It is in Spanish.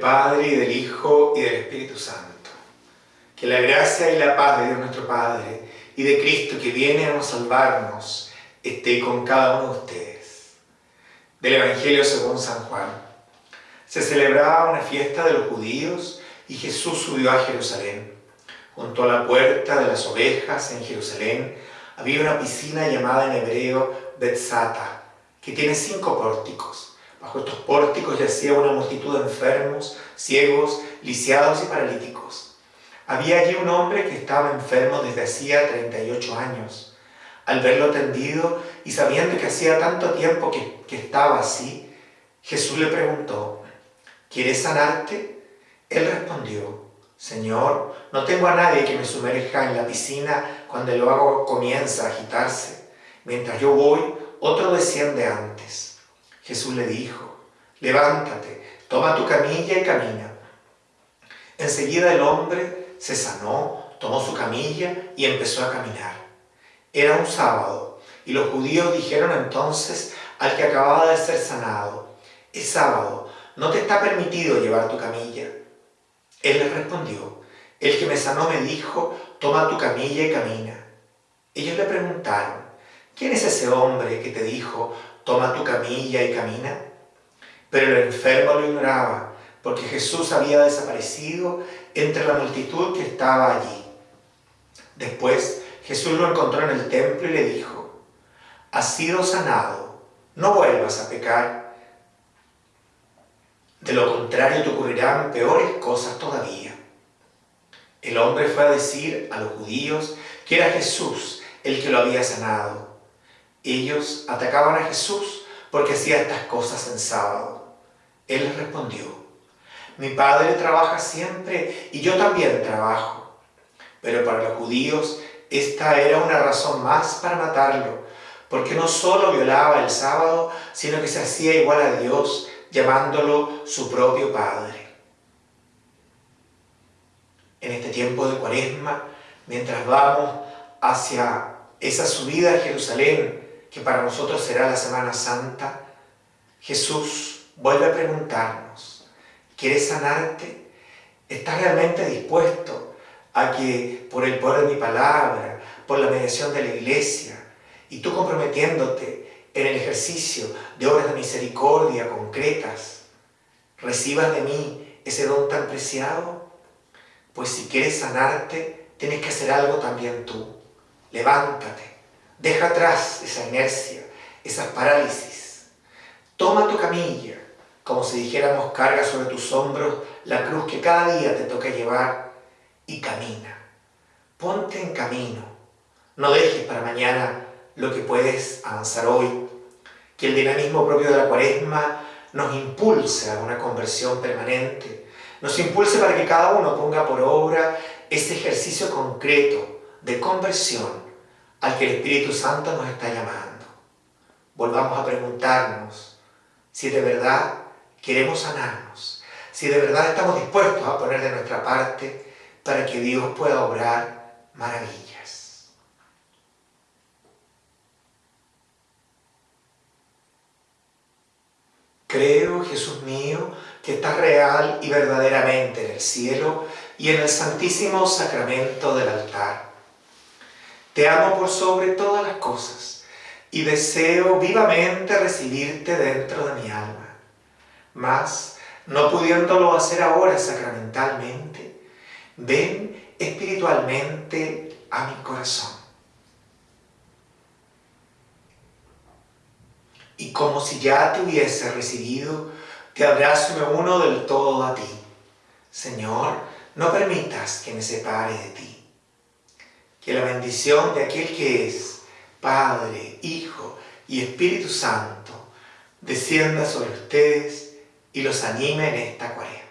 Padre, y del Hijo, y del Espíritu Santo. Que la gracia y la paz de Dios nuestro Padre, y de Cristo que viene a salvarnos, esté con cada uno de ustedes. Del Evangelio según San Juan. Se celebraba una fiesta de los judíos, y Jesús subió a Jerusalén. Junto a la puerta de las ovejas en Jerusalén había una piscina llamada en hebreo Betzata, que tiene cinco pórticos Bajo estos pórticos yacía una multitud de enfermos, ciegos, lisiados y paralíticos. Había allí un hombre que estaba enfermo desde hacía 38 años. Al verlo tendido y sabiendo que hacía tanto tiempo que, que estaba así, Jesús le preguntó, ¿quieres sanarte? Él respondió, Señor, no tengo a nadie que me sumerja en la piscina cuando el agua comienza a agitarse. Mientras yo voy, otro desciende antes. Jesús le dijo, levántate, toma tu camilla y camina. Enseguida el hombre se sanó, tomó su camilla y empezó a caminar. Era un sábado, y los judíos dijeron entonces al que acababa de ser sanado, es sábado, no te está permitido llevar tu camilla. Él les respondió, el que me sanó me dijo, toma tu camilla y camina. Ellos le preguntaron, ¿quién es ese hombre que te dijo, toma tu camilla y camina. Pero el enfermo lo ignoraba, porque Jesús había desaparecido entre la multitud que estaba allí. Después Jesús lo encontró en el templo y le dijo, has sido sanado, no vuelvas a pecar. De lo contrario te ocurrirán peores cosas todavía. El hombre fue a decir a los judíos que era Jesús el que lo había sanado ellos atacaban a Jesús porque hacía estas cosas en sábado. Él les respondió, mi padre trabaja siempre y yo también trabajo. Pero para los judíos esta era una razón más para matarlo, porque no solo violaba el sábado, sino que se hacía igual a Dios, llamándolo su propio Padre. En este tiempo de cuaresma, mientras vamos hacia esa subida a Jerusalén, que para nosotros será la Semana Santa, Jesús vuelve a preguntarnos, ¿quieres sanarte? ¿Estás realmente dispuesto a que por el poder de mi palabra, por la mediación de la iglesia, y tú comprometiéndote en el ejercicio de obras de misericordia concretas, recibas de mí ese don tan preciado? Pues si quieres sanarte, tienes que hacer algo también tú. Levántate, Deja atrás esa inercia, esas parálisis. Toma tu camilla, como si dijéramos carga sobre tus hombros la cruz que cada día te toca llevar y camina. Ponte en camino. No dejes para mañana lo que puedes avanzar hoy. Que el dinamismo propio de la cuaresma nos impulse a una conversión permanente. Nos impulse para que cada uno ponga por obra ese ejercicio concreto de conversión al que el Espíritu Santo nos está llamando. Volvamos a preguntarnos si de verdad queremos sanarnos, si de verdad estamos dispuestos a poner de nuestra parte para que Dios pueda obrar maravillas. Creo, Jesús mío, que estás real y verdaderamente en el cielo y en el santísimo sacramento del altar te amo por sobre todas las cosas y deseo vivamente recibirte dentro de mi alma. Mas, no pudiéndolo hacer ahora sacramentalmente, ven espiritualmente a mi corazón. Y como si ya te hubiese recibido, te abrazo y me uno del todo a ti. Señor, no permitas que me separe de ti que la bendición de aquel que es Padre, Hijo y Espíritu Santo descienda sobre ustedes y los anime en esta cuaresma.